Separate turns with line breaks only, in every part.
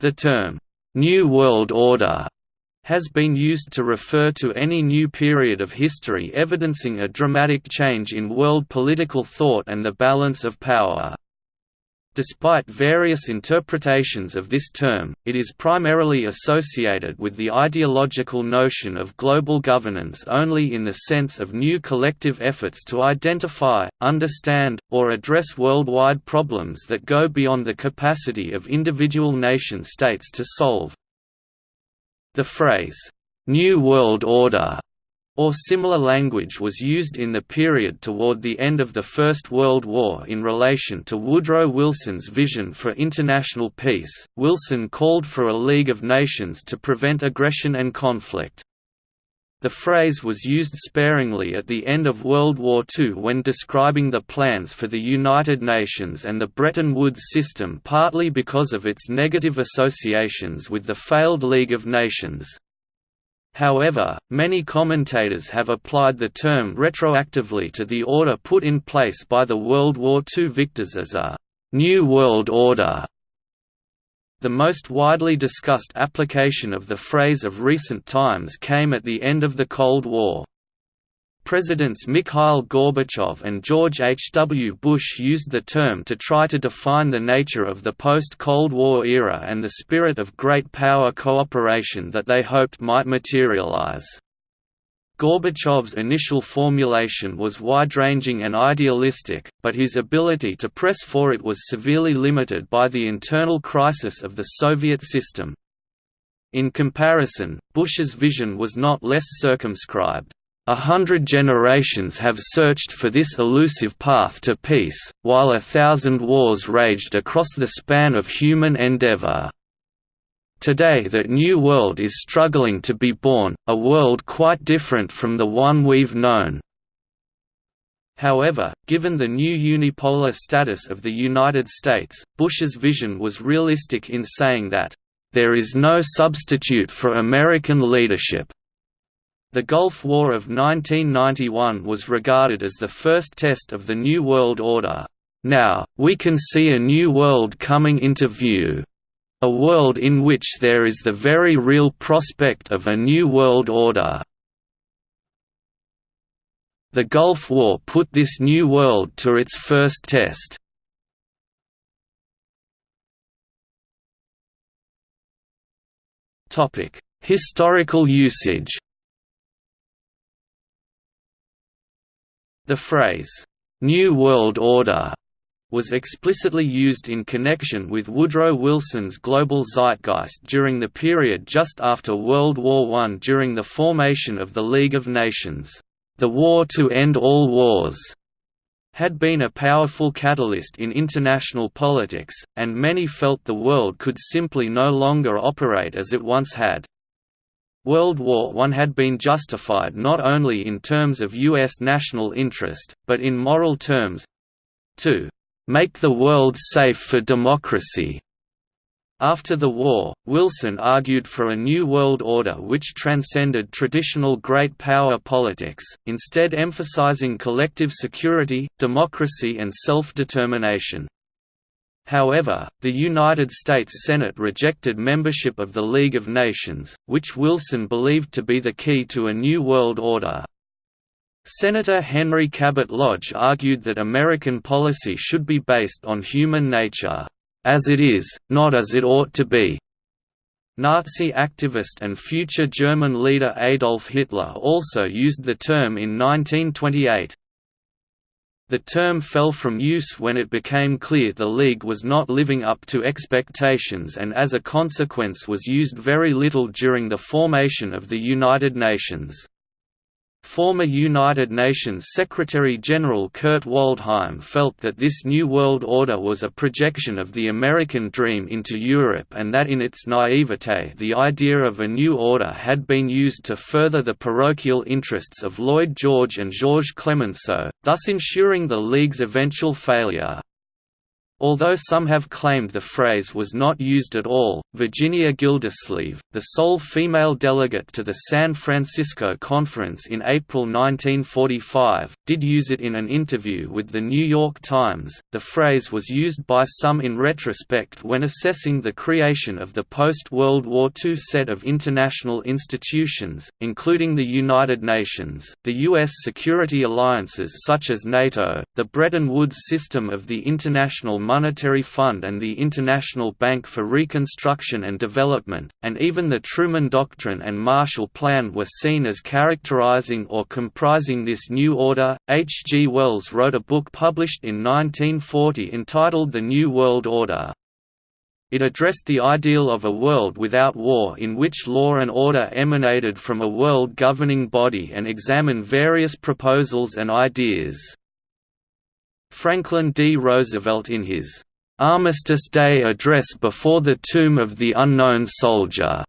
The term, "'New World Order' has been used to refer to any new period of history evidencing a dramatic change in world political thought and the balance of power. Despite various interpretations of this term, it is primarily associated with the ideological notion of global governance only in the sense of new collective efforts to identify, understand, or address worldwide problems that go beyond the capacity of individual nation-states to solve. The phrase, "'New World Order' or similar language was used in the period toward the end of the First World War in relation to Woodrow Wilson's vision for international peace. Wilson called for a League of Nations to prevent aggression and conflict. The phrase was used sparingly at the end of World War II when describing the plans for the United Nations and the Bretton Woods system partly because of its negative associations with the failed League of Nations. However, many commentators have applied the term retroactively to the order put in place by the World War II victors as a «New World Order». The most widely discussed application of the phrase of recent times came at the end of the Cold War. Presidents Mikhail Gorbachev and George H. W. Bush used the term to try to define the nature of the post-Cold War era and the spirit of great power cooperation that they hoped might materialize. Gorbachev's initial formulation was wide-ranging and idealistic, but his ability to press for it was severely limited by the internal crisis of the Soviet system. In comparison, Bush's vision was not less circumscribed. A hundred generations have searched for this elusive path to peace, while a thousand wars raged across the span of human endeavor. Today that new world is struggling to be born, a world quite different from the one we've known. However, given the new unipolar status of the United States, Bush's vision was realistic in saying that, "...there is no substitute for American leadership." The Gulf War of 1991 was regarded as the first test of the New World Order. Now, we can see a new world coming into view. A world in which there is the very real prospect of a new world order. The Gulf War put this new world to its first test. Historical usage The phrase, "'New World Order' was explicitly used in connection with Woodrow Wilson's global zeitgeist during the period just after World War I during the formation of the League of Nations. The war to end all wars had been a powerful catalyst in international politics, and many felt the world could simply no longer operate as it once had. World War I had been justified not only in terms of U.S. national interest, but in moral terms to make the world safe for democracy. After the war, Wilson argued for a new world order which transcended traditional great power politics, instead emphasizing collective security, democracy and self-determination. However, the United States Senate rejected membership of the League of Nations, which Wilson believed to be the key to a new world order. Senator Henry Cabot Lodge argued that American policy should be based on human nature, as it is, not as it ought to be. Nazi activist and future German leader Adolf Hitler also used the term in 1928. The term fell from use when it became clear the League was not living up to expectations and as a consequence was used very little during the formation of the United Nations. Former United Nations Secretary-General Kurt Waldheim felt that this New World Order was a projection of the American dream into Europe and that in its naivete the idea of a new order had been used to further the parochial interests of Lloyd George and Georges Clemenceau, thus ensuring the League's eventual failure. Although some have claimed the phrase was not used at all, Virginia Gildersleeve, the sole female delegate to the San Francisco Conference in April 1945, did use it in an interview with The New York Times. The phrase was used by some in retrospect when assessing the creation of the post World War II set of international institutions, including the United Nations, the U.S. security alliances such as NATO, the Bretton Woods system of the International Monetary Fund and the International Bank for Reconstruction and Development, and even the Truman Doctrine and Marshall Plan were seen as characterizing or comprising this new order. H. G. Wells wrote a book published in 1940 entitled The New World Order. It addressed the ideal of a world without war in which law and order emanated from a world governing body and examined various proposals and ideas. Franklin D. Roosevelt in his Armistice Day Address before the Tomb of the Unknown Soldier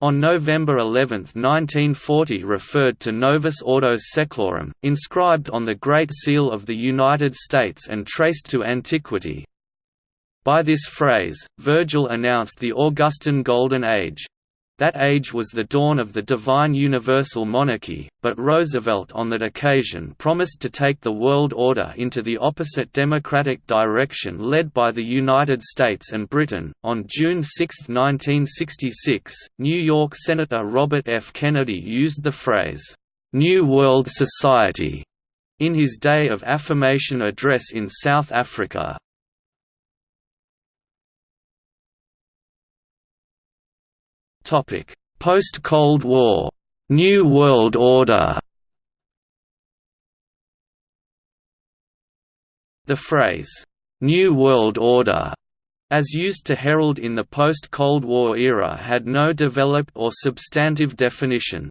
on November 11, 1940 referred to Novus Ordo Seclorum, inscribed on the Great Seal of the United States and traced to antiquity. By this phrase, Virgil announced the Augustan Golden Age. That age was the dawn of the divine universal monarchy, but Roosevelt on that occasion promised to take the world order into the opposite democratic direction led by the United States and Britain. On June 6, 1966, New York Senator Robert F. Kennedy used the phrase, New World Society, in his Day of Affirmation address in South Africa, Post-Cold War New World Order The phrase, "'New World Order' as used to herald in the post-Cold War era had no developed or substantive definition.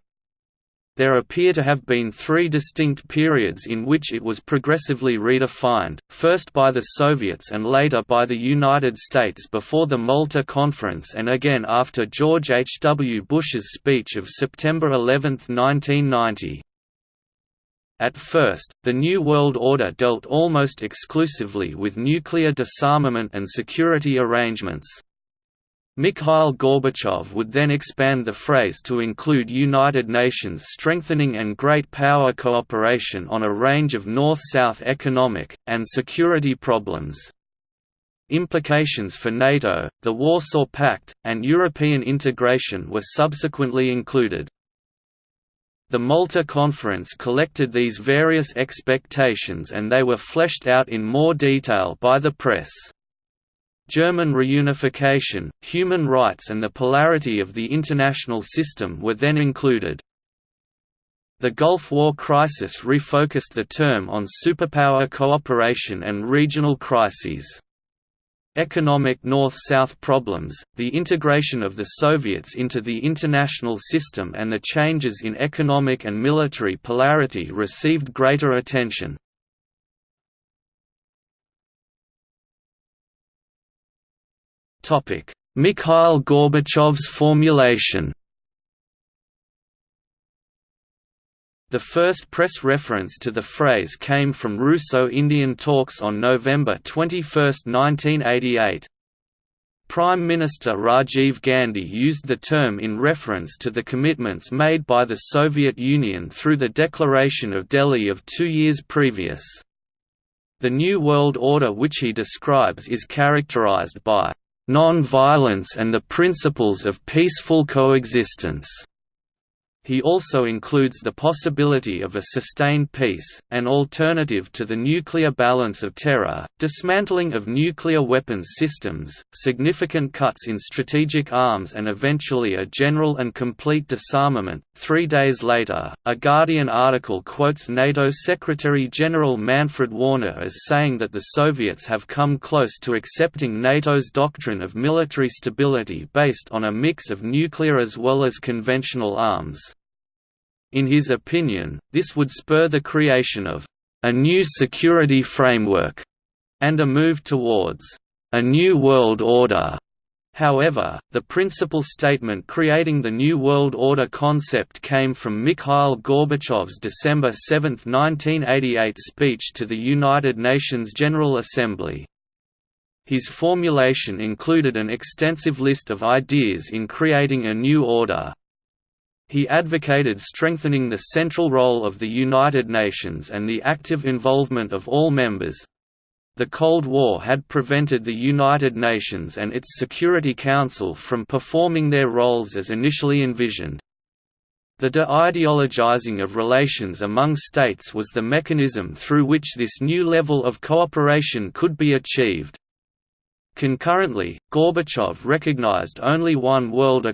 There appear to have been three distinct periods in which it was progressively redefined, first by the Soviets and later by the United States before the Malta Conference and again after George H. W. Bush's speech of September 11, 1990. At first, the New World Order dealt almost exclusively with nuclear disarmament and security arrangements. Mikhail Gorbachev would then expand the phrase to include United Nations strengthening and great power cooperation on a range of North-South economic, and security problems. Implications for NATO, the Warsaw Pact, and European integration were subsequently included. The Malta Conference collected these various expectations and they were fleshed out in more detail by the press. German reunification, human rights and the polarity of the international system were then included. The Gulf War crisis refocused the term on superpower cooperation and regional crises. Economic North-South problems, the integration of the Soviets into the international system and the changes in economic and military polarity received greater attention. Mikhail Gorbachev's formulation The first press reference to the phrase came from Russo-Indian talks on November 21, 1988. Prime Minister Rajiv Gandhi used the term in reference to the commitments made by the Soviet Union through the Declaration of Delhi of two years previous. The New World Order which he describes is characterized by non-violence and the principles of peaceful coexistence. He also includes the possibility of a sustained peace, an alternative to the nuclear balance of terror, dismantling of nuclear weapons systems, significant cuts in strategic arms, and eventually a general and complete disarmament. Three days later, a Guardian article quotes NATO Secretary General Manfred Wörner as saying that the Soviets have come close to accepting NATO's doctrine of military stability based on a mix of nuclear as well as conventional arms. In his opinion, this would spur the creation of a new security framework and a move towards a new world order. However, the principal statement creating the New World Order concept came from Mikhail Gorbachev's December 7, 1988 speech to the United Nations General Assembly. His formulation included an extensive list of ideas in creating a new order. He advocated strengthening the central role of the United Nations and the active involvement of all members. The Cold War had prevented the United Nations and its Security Council from performing their roles as initially envisioned. The de-ideologizing of relations among states was the mechanism through which this new level of cooperation could be achieved. Concurrently, Gorbachev recognized only one world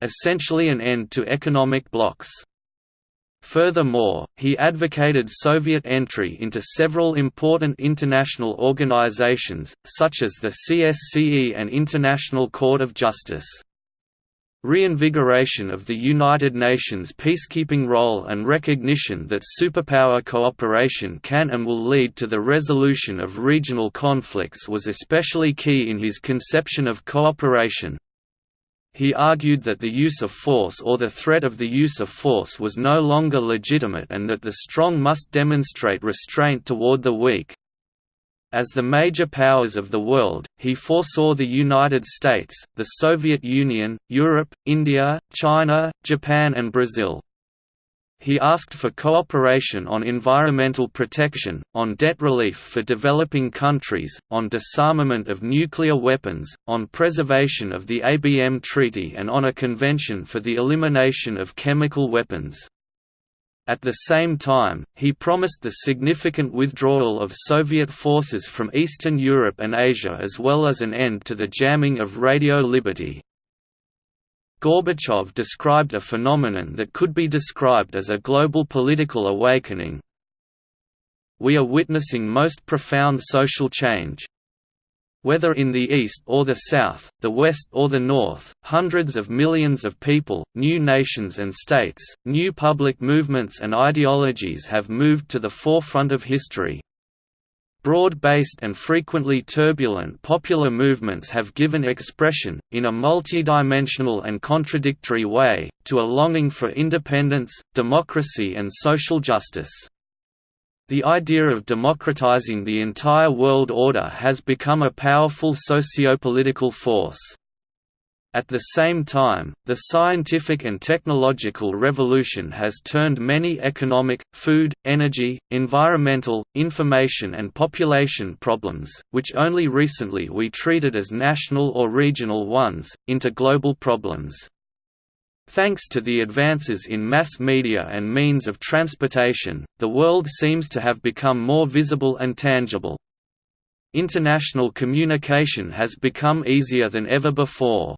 economy—essentially an end to economic blocs. Furthermore, he advocated Soviet entry into several important international organizations, such as the CSCE and International Court of Justice. Reinvigoration of the United Nations peacekeeping role and recognition that superpower cooperation can and will lead to the resolution of regional conflicts was especially key in his conception of cooperation. He argued that the use of force or the threat of the use of force was no longer legitimate and that the strong must demonstrate restraint toward the weak. As the major powers of the world, he foresaw the United States, the Soviet Union, Europe, India, China, Japan and Brazil. He asked for cooperation on environmental protection, on debt relief for developing countries, on disarmament of nuclear weapons, on preservation of the ABM Treaty and on a convention for the elimination of chemical weapons. At the same time, he promised the significant withdrawal of Soviet forces from Eastern Europe and Asia as well as an end to the jamming of Radio Liberty. Gorbachev described a phenomenon that could be described as a global political awakening. We are witnessing most profound social change, whether in the East or the South, the West or the North, hundreds of millions of people, new nations and states, new public movements and ideologies have moved to the forefront of history. Broad-based and frequently turbulent popular movements have given expression, in a multidimensional and contradictory way, to a longing for independence, democracy and social justice. The idea of democratizing the entire world order has become a powerful socio-political force. At the same time, the scientific and technological revolution has turned many economic, food, energy, environmental, information and population problems, which only recently we treated as national or regional ones, into global problems. Thanks to the advances in mass media and means of transportation, the world seems to have become more visible and tangible. International communication has become easier than ever before.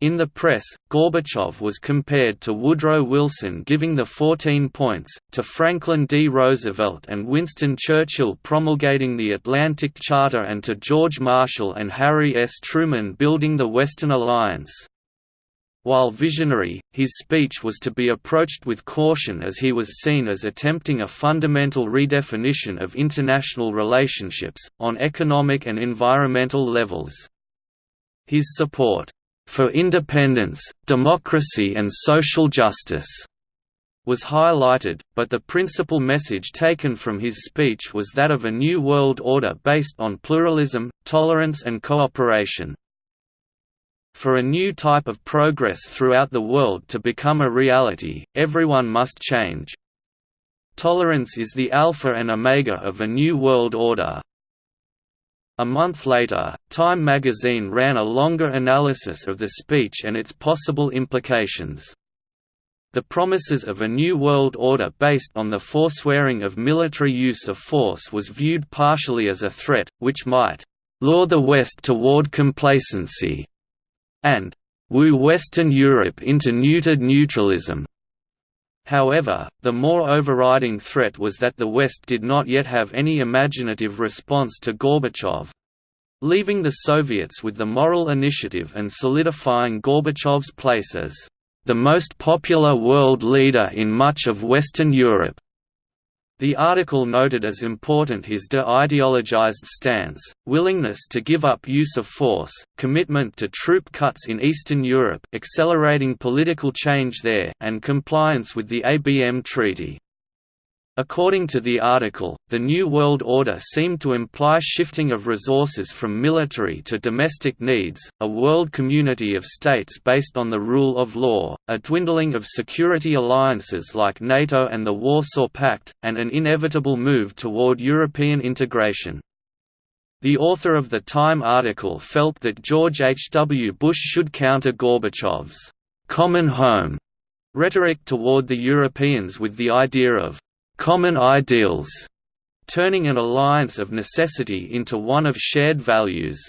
In the press, Gorbachev was compared to Woodrow Wilson giving the 14 points, to Franklin D. Roosevelt and Winston Churchill promulgating the Atlantic Charter and to George Marshall and Harry S. Truman building the Western Alliance. While visionary, his speech was to be approached with caution as he was seen as attempting a fundamental redefinition of international relationships, on economic and environmental levels. His support, "...for independence, democracy and social justice," was highlighted, but the principal message taken from his speech was that of a new world order based on pluralism, tolerance and cooperation. For a new type of progress throughout the world to become a reality, everyone must change. Tolerance is the alpha and omega of a new world order. A month later, Time magazine ran a longer analysis of the speech and its possible implications. The promises of a new world order based on the forswearing of military use of force was viewed partially as a threat, which might lure the West toward complacency and woo Western Europe into neutered neutralism. However, the more overriding threat was that the West did not yet have any imaginative response to Gorbachev, leaving the Soviets with the moral initiative and solidifying Gorbachev's place as the most popular world leader in much of Western Europe. The article noted as important his de-ideologized stance, willingness to give up use of force, commitment to troop cuts in Eastern Europe accelerating political change there, and compliance with the ABM Treaty. According to the article, the New World Order seemed to imply shifting of resources from military to domestic needs, a world community of states based on the rule of law, a dwindling of security alliances like NATO and the Warsaw Pact, and an inevitable move toward European integration. The author of the Time article felt that George H. W. Bush should counter Gorbachev's «common home» rhetoric toward the Europeans with the idea of common ideals, turning an alliance of necessity into one of shared values.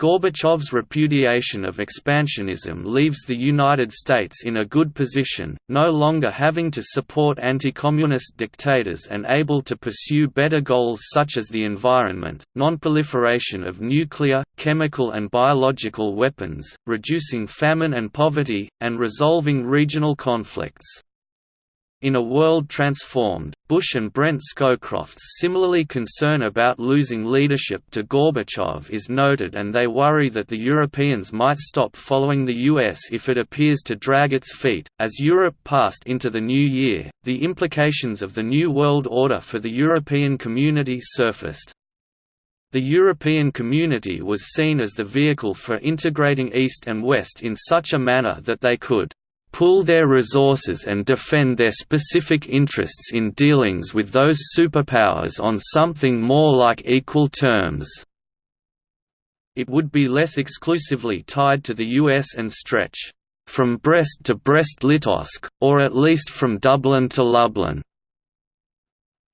Gorbachev's repudiation of expansionism leaves the United States in a good position, no longer having to support anti-communist dictators and able to pursue better goals such as the environment, non-proliferation of nuclear, chemical and biological weapons, reducing famine and poverty, and resolving regional conflicts. In a world transformed, Bush and Brent Scowcroft's similarly concern about losing leadership to Gorbachev is noted and they worry that the Europeans might stop following the US if it appears to drag its feet. As Europe passed into the new year, the implications of the New World Order for the European community surfaced. The European community was seen as the vehicle for integrating East and West in such a manner that they could pool their resources and defend their specific interests in dealings with those superpowers on something more like equal terms. It would be less exclusively tied to the US and stretch from Brest to Brest-Litovsk, or at least from Dublin to Lublin.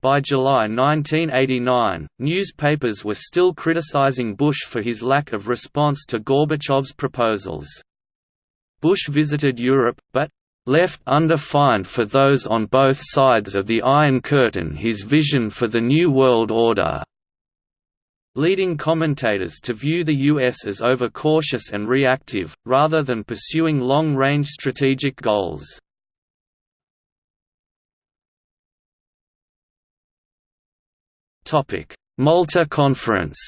By July 1989, newspapers were still criticizing Bush for his lack of response to Gorbachev's proposals. Bush visited Europe, but left undefined for those on both sides of the Iron Curtain his vision for the New World Order, leading commentators to view the U.S. as overcautious and reactive, rather than pursuing long-range strategic goals. Malta Conference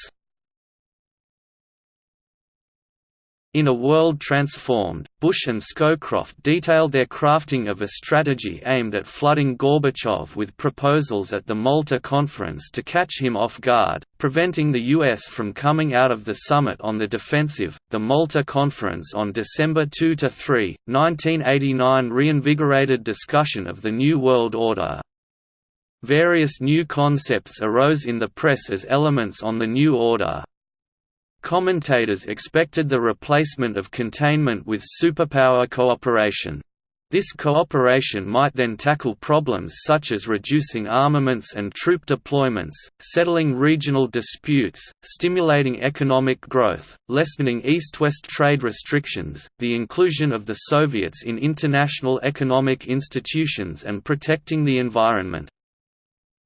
In A World Transformed, Bush and Scowcroft detailed their crafting of a strategy aimed at flooding Gorbachev with proposals at the Malta conference to catch him off guard, preventing the U.S. from coming out of the summit on the defensive. The Malta conference on December 2 3, 1989 reinvigorated discussion of the New World Order. Various new concepts arose in the press as elements on the New Order, Commentators expected the replacement of containment with superpower cooperation. This cooperation might then tackle problems such as reducing armaments and troop deployments, settling regional disputes, stimulating economic growth, lessening East-West trade restrictions, the inclusion of the Soviets in international economic institutions and protecting the environment.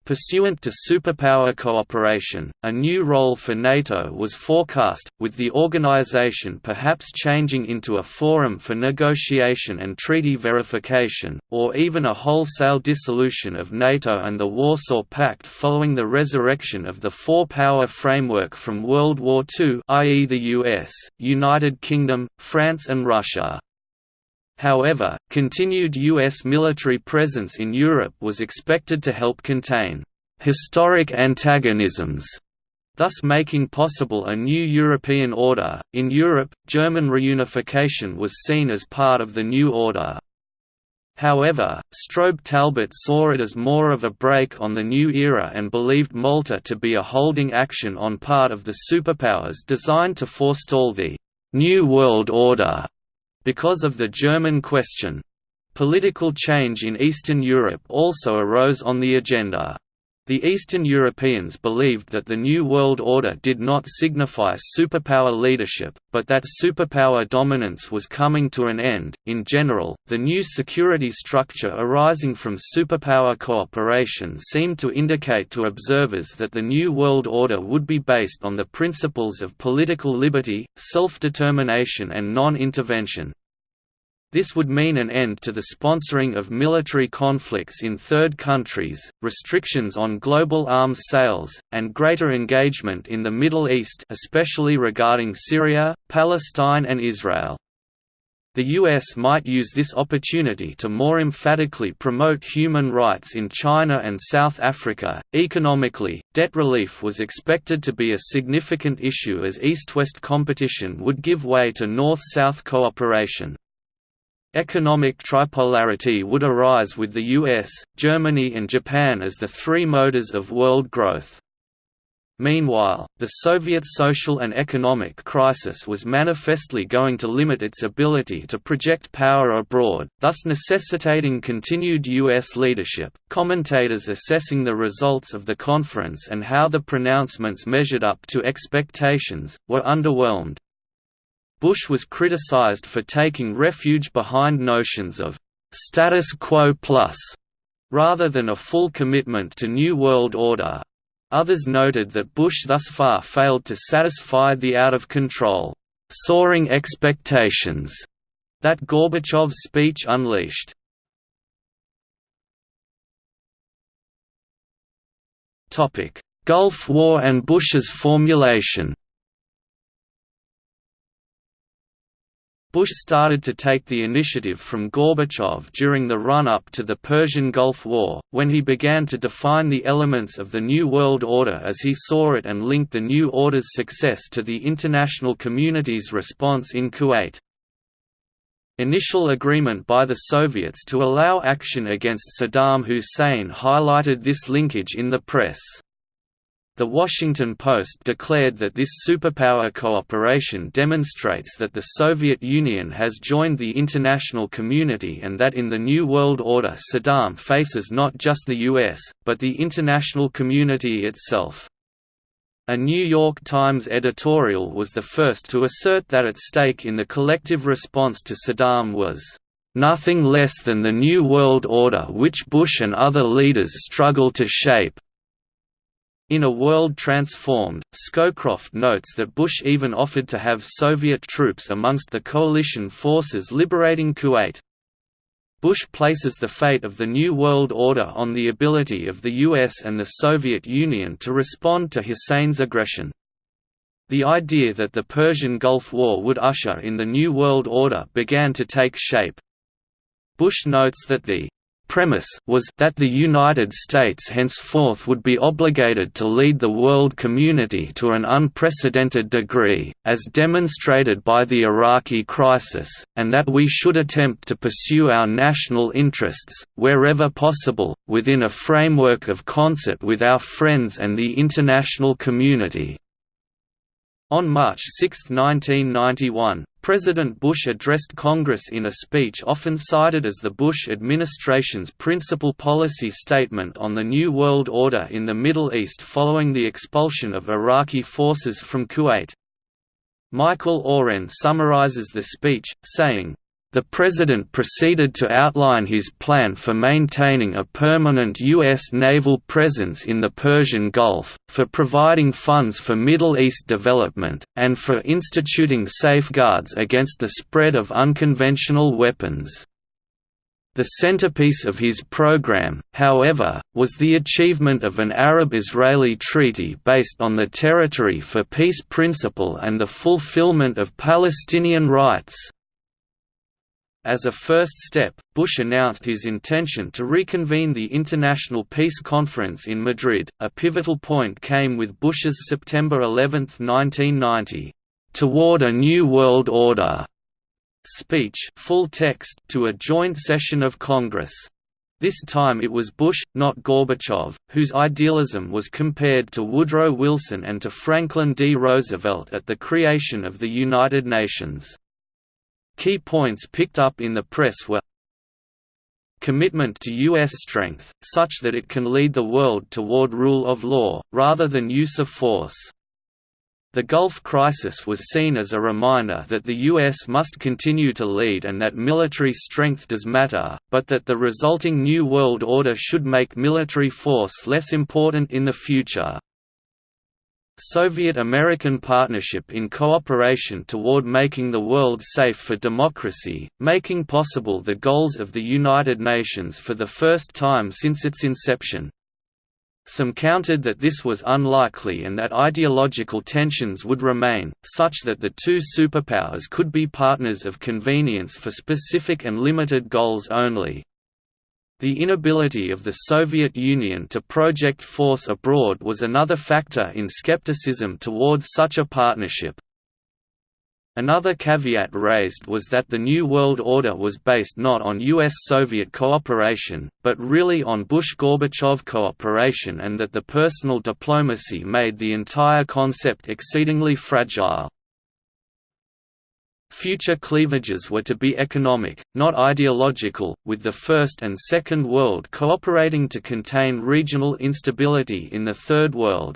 Pursuant to superpower cooperation, a new role for NATO was forecast, with the organization perhaps changing into a forum for negotiation and treaty verification, or even a wholesale dissolution of NATO and the Warsaw Pact following the resurrection of the four-power framework from World War II i.e. the US, United Kingdom, France and Russia. However, continued U.S. military presence in Europe was expected to help contain «historic antagonisms», thus making possible a new European order. In Europe, German reunification was seen as part of the new order. However, Strobe Talbott saw it as more of a break on the new era and believed Malta to be a holding action on part of the superpowers designed to forestall the «New World Order» Because of the German question. Political change in Eastern Europe also arose on the agenda. The Eastern Europeans believed that the New World Order did not signify superpower leadership, but that superpower dominance was coming to an end. In general, the new security structure arising from superpower cooperation seemed to indicate to observers that the New World Order would be based on the principles of political liberty, self determination, and non intervention. This would mean an end to the sponsoring of military conflicts in third countries, restrictions on global arms sales, and greater engagement in the Middle East especially regarding Syria, Palestine and Israel. The US might use this opportunity to more emphatically promote human rights in China and South Africa. Economically, debt relief was expected to be a significant issue as East West competition would give way to North South cooperation. Economic tripolarity would arise with the US, Germany, and Japan as the three motors of world growth. Meanwhile, the Soviet social and economic crisis was manifestly going to limit its ability to project power abroad, thus necessitating continued U.S. leadership. Commentators assessing the results of the conference and how the pronouncements measured up to expectations were underwhelmed. Bush was criticized for taking refuge behind notions of status quo plus rather than a full commitment to New World Order, Others noted that Bush thus far failed to satisfy the out-of-control, soaring expectations that Gorbachev's speech unleashed. Gulf War and Bush's formulation Bush started to take the initiative from Gorbachev during the run-up to the Persian Gulf War, when he began to define the elements of the New World Order as he saw it and linked the New Order's success to the international community's response in Kuwait. Initial agreement by the Soviets to allow action against Saddam Hussein highlighted this linkage in the press. The Washington Post declared that this superpower cooperation demonstrates that the Soviet Union has joined the international community and that in the New World Order Saddam faces not just the US, but the international community itself. A New York Times editorial was the first to assert that at stake in the collective response to Saddam was nothing less than the New World Order which Bush and other leaders struggle to shape, in A World Transformed, Scowcroft notes that Bush even offered to have Soviet troops amongst the coalition forces liberating Kuwait. Bush places the fate of the New World Order on the ability of the US and the Soviet Union to respond to Hussein's aggression. The idea that the Persian Gulf War would usher in the New World Order began to take shape. Bush notes that the premise was that the United States henceforth would be obligated to lead the world community to an unprecedented degree, as demonstrated by the Iraqi crisis, and that we should attempt to pursue our national interests, wherever possible, within a framework of concert with our friends and the international community. On March 6, 1991, President Bush addressed Congress in a speech often cited as the Bush administration's principal policy statement on the New World Order in the Middle East following the expulsion of Iraqi forces from Kuwait. Michael Oren summarizes the speech, saying, the President proceeded to outline his plan for maintaining a permanent U.S. naval presence in the Persian Gulf, for providing funds for Middle East development, and for instituting safeguards against the spread of unconventional weapons. The centerpiece of his program, however, was the achievement of an Arab-Israeli treaty based on the Territory for Peace principle and the fulfillment of Palestinian rights. As a first step, Bush announced his intention to reconvene the International Peace Conference in Madrid. A pivotal point came with Bush's September 11, 1990, "Toward a New World Order" speech, full text, to a joint session of Congress. This time it was Bush, not Gorbachev, whose idealism was compared to Woodrow Wilson and to Franklin D. Roosevelt at the creation of the United Nations. Key points picked up in the press were commitment to U.S. strength, such that it can lead the world toward rule of law, rather than use of force. The Gulf crisis was seen as a reminder that the U.S. must continue to lead and that military strength does matter, but that the resulting New World Order should make military force less important in the future. Soviet-American partnership in cooperation toward making the world safe for democracy, making possible the goals of the United Nations for the first time since its inception. Some countered that this was unlikely and that ideological tensions would remain, such that the two superpowers could be partners of convenience for specific and limited goals only. The inability of the Soviet Union to project force abroad was another factor in skepticism towards such a partnership. Another caveat raised was that the New World Order was based not on US-Soviet cooperation, but really on Bush-Gorbachev cooperation and that the personal diplomacy made the entire concept exceedingly fragile. Future cleavages were to be economic, not ideological, with the First and Second World cooperating to contain regional instability in the Third World.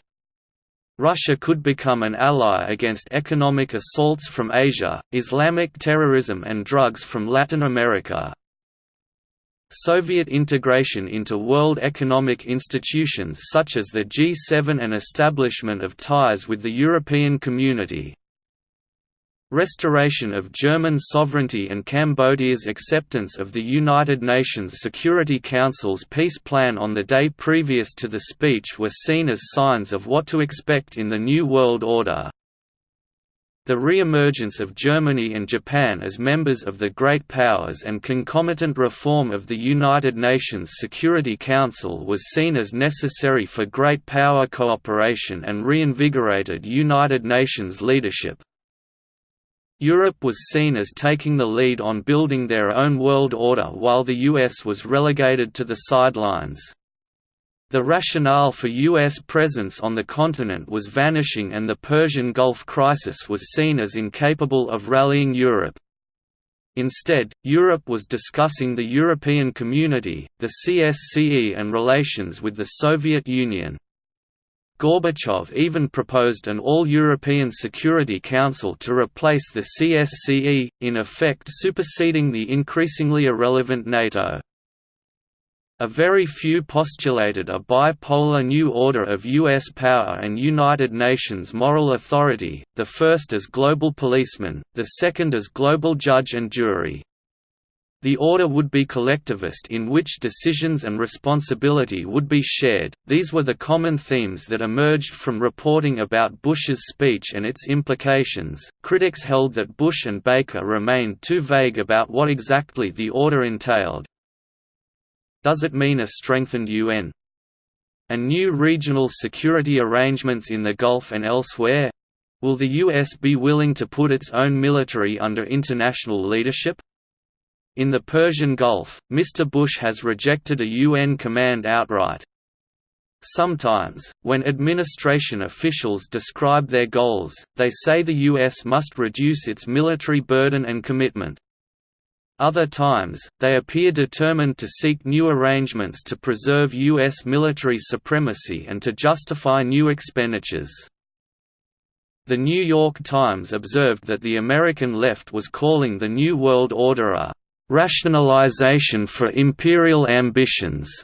Russia could become an ally against economic assaults from Asia, Islamic terrorism and drugs from Latin America. Soviet integration into world economic institutions such as the G7 and establishment of ties with the European Community. Restoration of German sovereignty and Cambodia's acceptance of the United Nations Security Council's peace plan on the day previous to the speech were seen as signs of what to expect in the New World Order. The re-emergence of Germany and Japan as members of the Great Powers and concomitant reform of the United Nations Security Council was seen as necessary for Great Power cooperation and reinvigorated United Nations leadership. Europe was seen as taking the lead on building their own world order while the US was relegated to the sidelines. The rationale for U.S. presence on the continent was vanishing and the Persian Gulf crisis was seen as incapable of rallying Europe. Instead, Europe was discussing the European Community, the CSCE and relations with the Soviet Union. Gorbachev even proposed an all-European Security Council to replace the CSCE, in effect superseding the increasingly irrelevant NATO. A very few postulated a bipolar new order of U.S. power and United Nations moral authority, the first as global policeman, the second as global judge and jury. The order would be collectivist in which decisions and responsibility would be shared. These were the common themes that emerged from reporting about Bush's speech and its implications. Critics held that Bush and Baker remained too vague about what exactly the order entailed. Does it mean a strengthened UN? And new regional security arrangements in the Gulf and elsewhere? Will the US be willing to put its own military under international leadership? In the Persian Gulf, Mr. Bush has rejected a UN command outright. Sometimes, when administration officials describe their goals, they say the U.S. must reduce its military burden and commitment. Other times, they appear determined to seek new arrangements to preserve U.S. military supremacy and to justify new expenditures. The New York Times observed that the American left was calling the New World Order a rationalization for imperial ambitions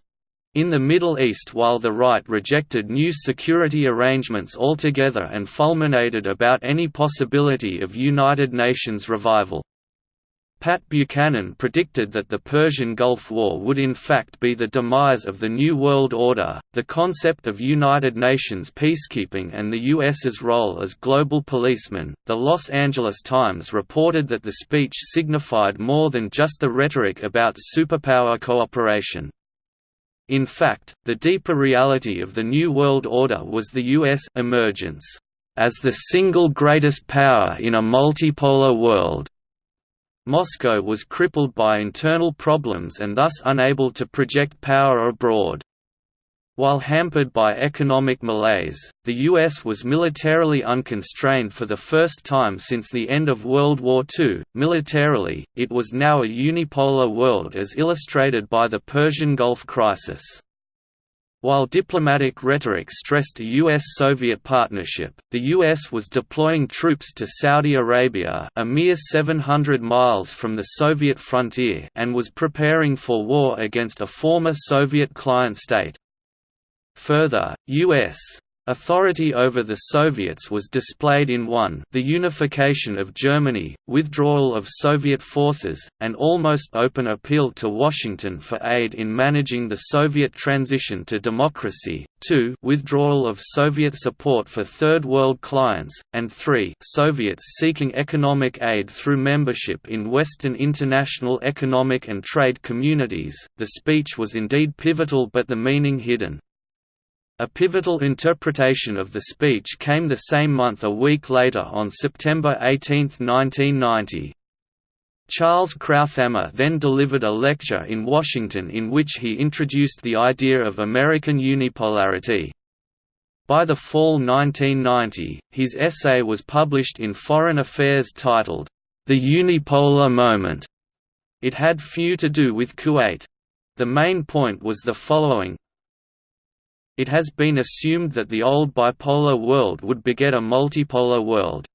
in the Middle East while the right rejected new security arrangements altogether and fulminated about any possibility of United Nations revival. Pat Buchanan predicted that the Persian Gulf War would in fact be the demise of the New World Order, the concept of United Nations peacekeeping and the U.S.'s role as global policeman. The Los Angeles Times reported that the speech signified more than just the rhetoric about superpower cooperation. In fact, the deeper reality of the New World Order was the U.S. emergence as the single greatest power in a multipolar world. Moscow was crippled by internal problems and thus unable to project power abroad. While hampered by economic malaise, the U.S. was militarily unconstrained for the first time since the end of World War II. Militarily, it was now a unipolar world as illustrated by the Persian Gulf crisis. While diplomatic rhetoric stressed a U.S.-Soviet partnership, the U.S. was deploying troops to Saudi Arabia a mere 700 miles from the Soviet frontier and was preparing for war against a former Soviet client state. Further, U.S. Authority over the Soviets was displayed in 1 the unification of Germany, withdrawal of Soviet forces, and almost open appeal to Washington for aid in managing the Soviet transition to democracy, 2 withdrawal of Soviet support for Third World clients, and 3 Soviets seeking economic aid through membership in Western international economic and trade communities. The speech was indeed pivotal but the meaning hidden. A pivotal interpretation of the speech came the same month a week later on September 18, 1990. Charles Krauthammer then delivered a lecture in Washington in which he introduced the idea of American unipolarity. By the fall 1990, his essay was published in Foreign Affairs titled, The Unipolar Moment. It had few to do with Kuwait. The main point was the following, it has been assumed that the old bipolar world would beget a multipolar world.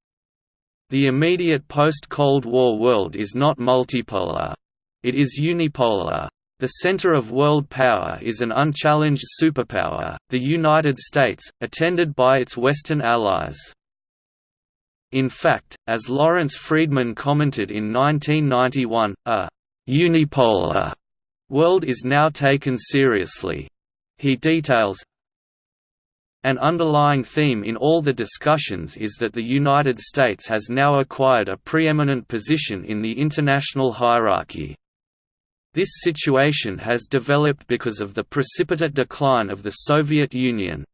The immediate post-Cold War world is not multipolar. It is unipolar. The center of world power is an unchallenged superpower, the United States, attended by its Western allies. In fact, as Lawrence Freedman commented in 1991, a «unipolar» world is now taken seriously. He details, an underlying theme in all the discussions is that the United States has now acquired a preeminent position in the international hierarchy. This situation has developed because of the precipitate decline of the Soviet Union.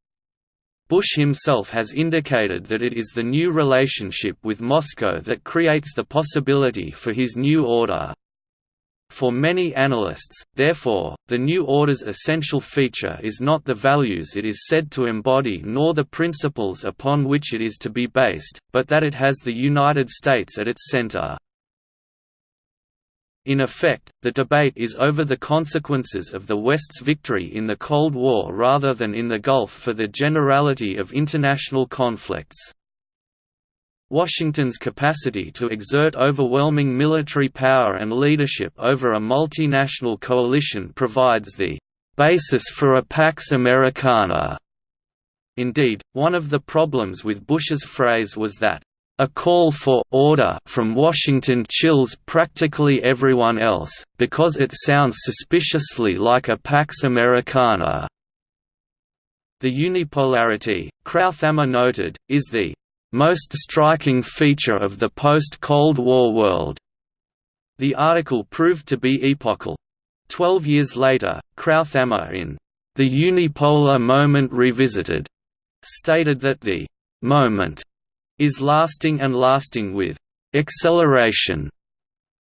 Bush himself has indicated that it is the new relationship with Moscow that creates the possibility for his new order. For many analysts, therefore, the new order's essential feature is not the values it is said to embody nor the principles upon which it is to be based, but that it has the United States at its center. In effect, the debate is over the consequences of the West's victory in the Cold War rather than in the Gulf for the generality of international conflicts. Washington's capacity to exert overwhelming military power and leadership over a multinational coalition provides the basis for a Pax Americana. Indeed, one of the problems with Bush's phrase was that a call for order from Washington chills practically everyone else, because it sounds suspiciously like a Pax Americana. The unipolarity, Krauthammer noted, is the most striking feature of the post-Cold War world. The article proved to be epochal. Twelve years later, Krauthammer in The Unipolar Moment Revisited stated that the moment is lasting and lasting with acceleration.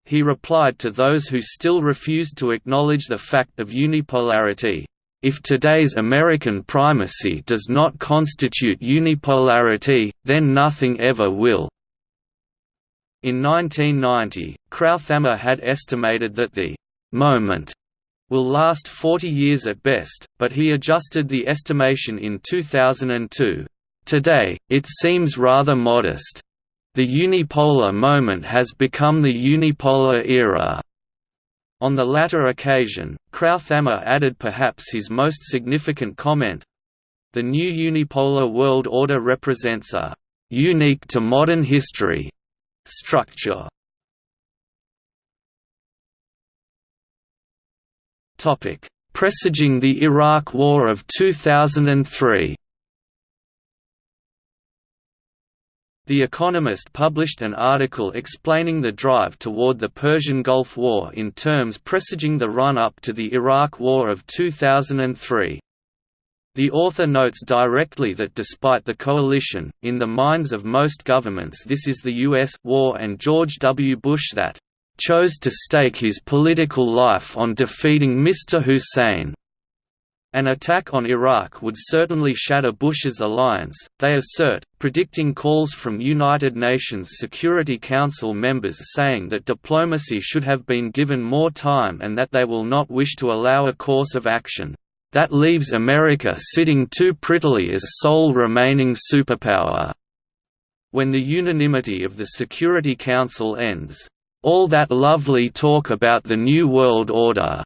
He replied to those who still refused to acknowledge the fact of unipolarity, if today's American primacy does not constitute unipolarity, then nothing ever will. In 1990, Krauthammer had estimated that the «moment» will last 40 years at best, but he adjusted the estimation in 2002. Today, it seems rather modest. The unipolar moment has become the unipolar era. On the latter occasion, Krauthammer added perhaps his most significant comment, the new unipolar world order represents a «unique to modern history» structure. Presaging the Iraq War of 2003 The Economist published an article explaining the drive toward the Persian Gulf War in terms presaging the run-up to the Iraq War of 2003. The author notes directly that despite the coalition, in the minds of most governments this is the U.S. war and George W. Bush that chose to stake his political life on defeating Mr. Hussein. An attack on Iraq would certainly shatter Bush's alliance, they assert, predicting calls from United Nations Security Council members saying that diplomacy should have been given more time and that they will not wish to allow a course of action. That leaves America sitting too prettily as sole remaining superpower. When the unanimity of the Security Council ends, all that lovely talk about the New World Order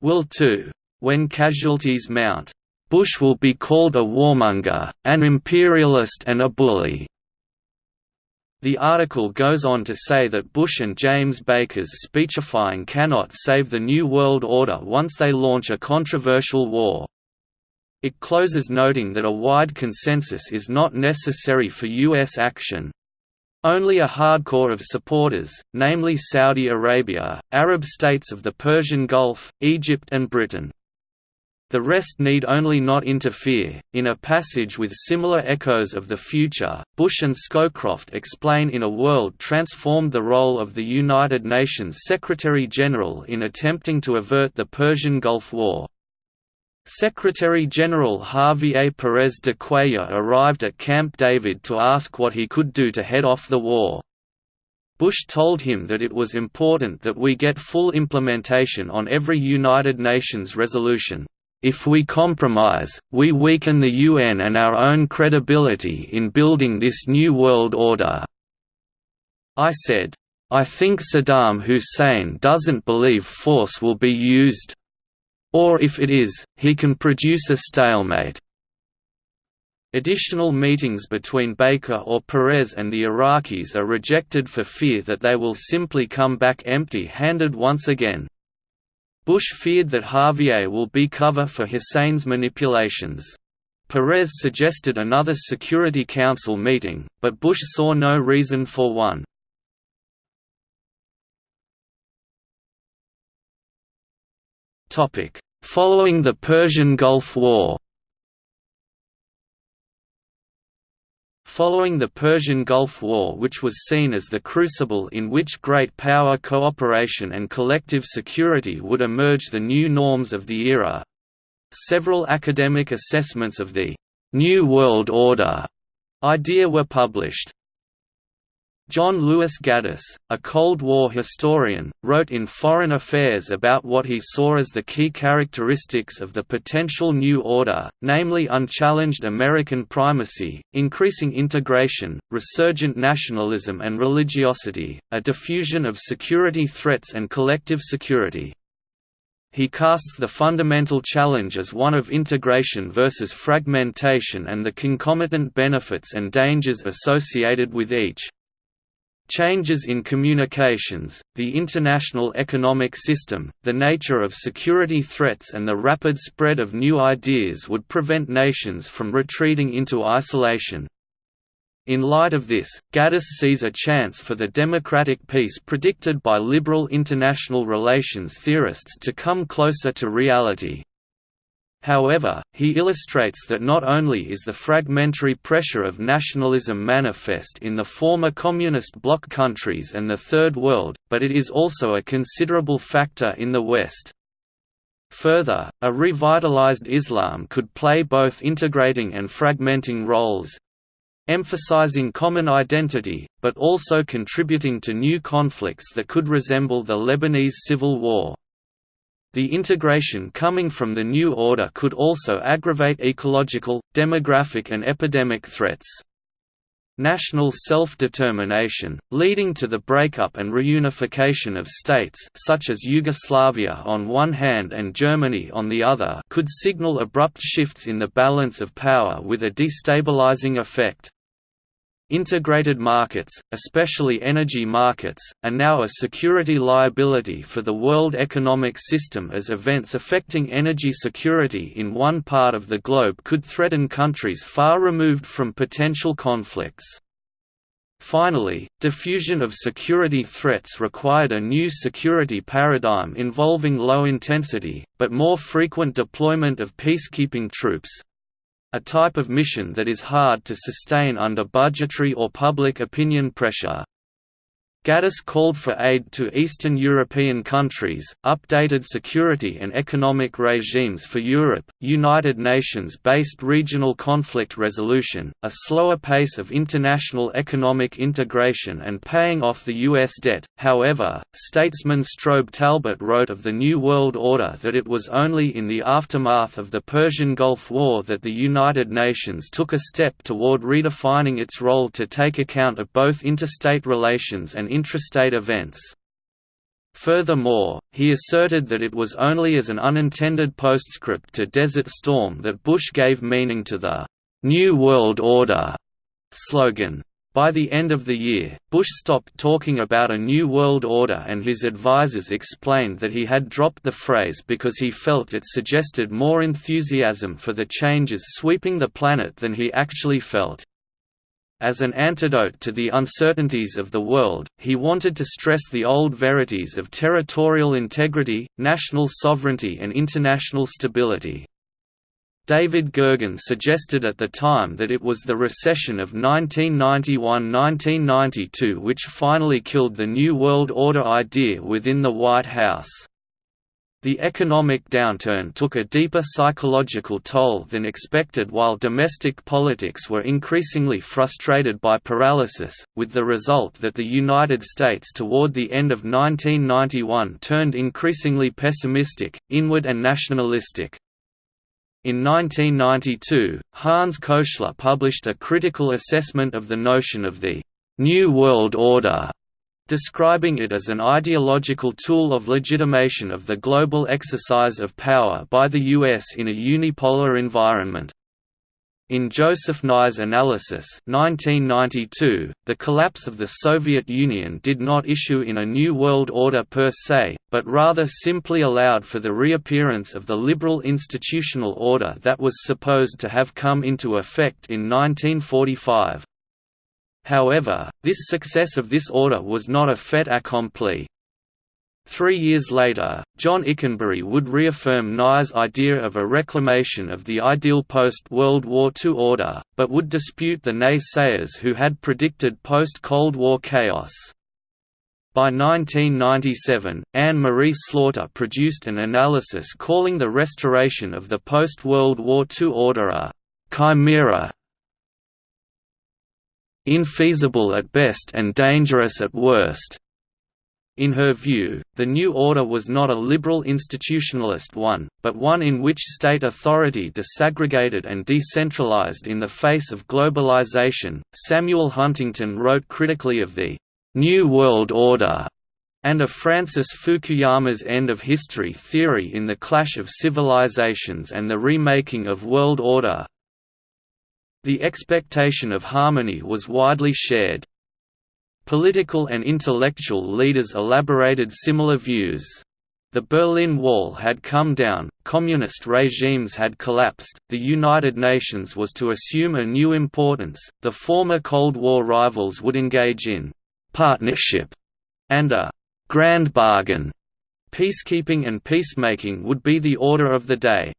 will too. When casualties mount, Bush will be called a warmonger, an imperialist and a bully. The article goes on to say that Bush and James Baker's speechifying cannot save the New World Order once they launch a controversial war. It closes noting that a wide consensus is not necessary for U.S. action. Only a hardcore of supporters, namely Saudi Arabia, Arab states of the Persian Gulf, Egypt and Britain. The rest need only not interfere. In a passage with similar echoes of the future, Bush and Scowcroft explain in a world transformed the role of the United Nations Secretary General in attempting to avert the Persian Gulf War. Secretary-General Javier Pérez de Cuellar arrived at Camp David to ask what he could do to head off the war. Bush told him that it was important that we get full implementation on every United Nations resolution. If we compromise, we weaken the UN and our own credibility in building this new world order. I said, I think Saddam Hussein doesn't believe force will be used, or if it is, he can produce a stalemate. Additional meetings between Baker or Perez and the Iraqis are rejected for fear that they will simply come back empty-handed once again. Bush feared that Javier will be cover for Hussein's manipulations. Perez suggested another Security Council meeting, but Bush saw no reason for one. Following the Persian Gulf War Following the Persian Gulf War which was seen as the crucible in which great power cooperation and collective security would emerge the new norms of the era, several academic assessments of the «New World Order» idea were published. John Lewis Gaddis, a Cold War historian, wrote in Foreign Affairs about what he saw as the key characteristics of the potential new order, namely unchallenged American primacy, increasing integration, resurgent nationalism and religiosity, a diffusion of security threats and collective security. He casts the fundamental challenge as one of integration versus fragmentation and the concomitant benefits and dangers associated with each. Changes in communications, the international economic system, the nature of security threats and the rapid spread of new ideas would prevent nations from retreating into isolation. In light of this, Gaddis sees a chance for the democratic peace predicted by liberal international relations theorists to come closer to reality. However, he illustrates that not only is the fragmentary pressure of nationalism manifest in the former communist bloc countries and the Third World, but it is also a considerable factor in the West. Further, a revitalized Islam could play both integrating and fragmenting roles, emphasizing common identity, but also contributing to new conflicts that could resemble the Lebanese civil war. The integration coming from the new order could also aggravate ecological, demographic and epidemic threats. National self-determination, leading to the breakup and reunification of states such as Yugoslavia on one hand and Germany on the other could signal abrupt shifts in the balance of power with a destabilizing effect. Integrated markets, especially energy markets, are now a security liability for the world economic system as events affecting energy security in one part of the globe could threaten countries far removed from potential conflicts. Finally, diffusion of security threats required a new security paradigm involving low-intensity, but more frequent deployment of peacekeeping troops, a type of mission that is hard to sustain under budgetary or public opinion pressure. Gaddis called for aid to Eastern European countries, updated security and economic regimes for Europe, United Nations-based regional conflict resolution, a slower pace of international economic integration and paying off the U.S. debt. However, statesman Strobe Talbott wrote of the New World Order that it was only in the aftermath of the Persian Gulf War that the United Nations took a step toward redefining its role to take account of both interstate relations and intrastate events. Furthermore, he asserted that it was only as an unintended postscript to Desert Storm that Bush gave meaning to the «New World Order» slogan. By the end of the year, Bush stopped talking about a new world order and his advisers explained that he had dropped the phrase because he felt it suggested more enthusiasm for the changes sweeping the planet than he actually felt. As an antidote to the uncertainties of the world, he wanted to stress the old verities of territorial integrity, national sovereignty and international stability. David Gergen suggested at the time that it was the recession of 1991–1992 which finally killed the New World Order idea within the White House. The economic downturn took a deeper psychological toll than expected while domestic politics were increasingly frustrated by paralysis, with the result that the United States toward the end of 1991 turned increasingly pessimistic, inward and nationalistic. In 1992, Hans Köchler published a critical assessment of the notion of the «New World Order», describing it as an ideological tool of legitimation of the global exercise of power by the U.S. in a unipolar environment. In Joseph Nye's analysis 1992, the collapse of the Soviet Union did not issue in a new world order per se, but rather simply allowed for the reappearance of the liberal institutional order that was supposed to have come into effect in 1945. However, this success of this order was not a fait accompli. Three years later, John Ikenberry would reaffirm Nye's idea of a reclamation of the ideal post-World War II order, but would dispute the naysayers who had predicted post-Cold War chaos. By 1997, Anne-Marie Slaughter produced an analysis calling the restoration of the post-World War II order a «chimera» infeasible at best and dangerous at worst. In her view, the new order was not a liberal institutionalist one, but one in which state authority disaggregated and decentralized in the face of globalization. Samuel Huntington wrote critically of the New World Order and of Francis Fukuyama's end of history theory in The Clash of Civilizations and the Remaking of World Order. The expectation of harmony was widely shared. Political and intellectual leaders elaborated similar views. The Berlin Wall had come down, communist regimes had collapsed, the United Nations was to assume a new importance, the former Cold War rivals would engage in «partnership» and a «grand bargain». Peacekeeping and peacemaking would be the order of the day.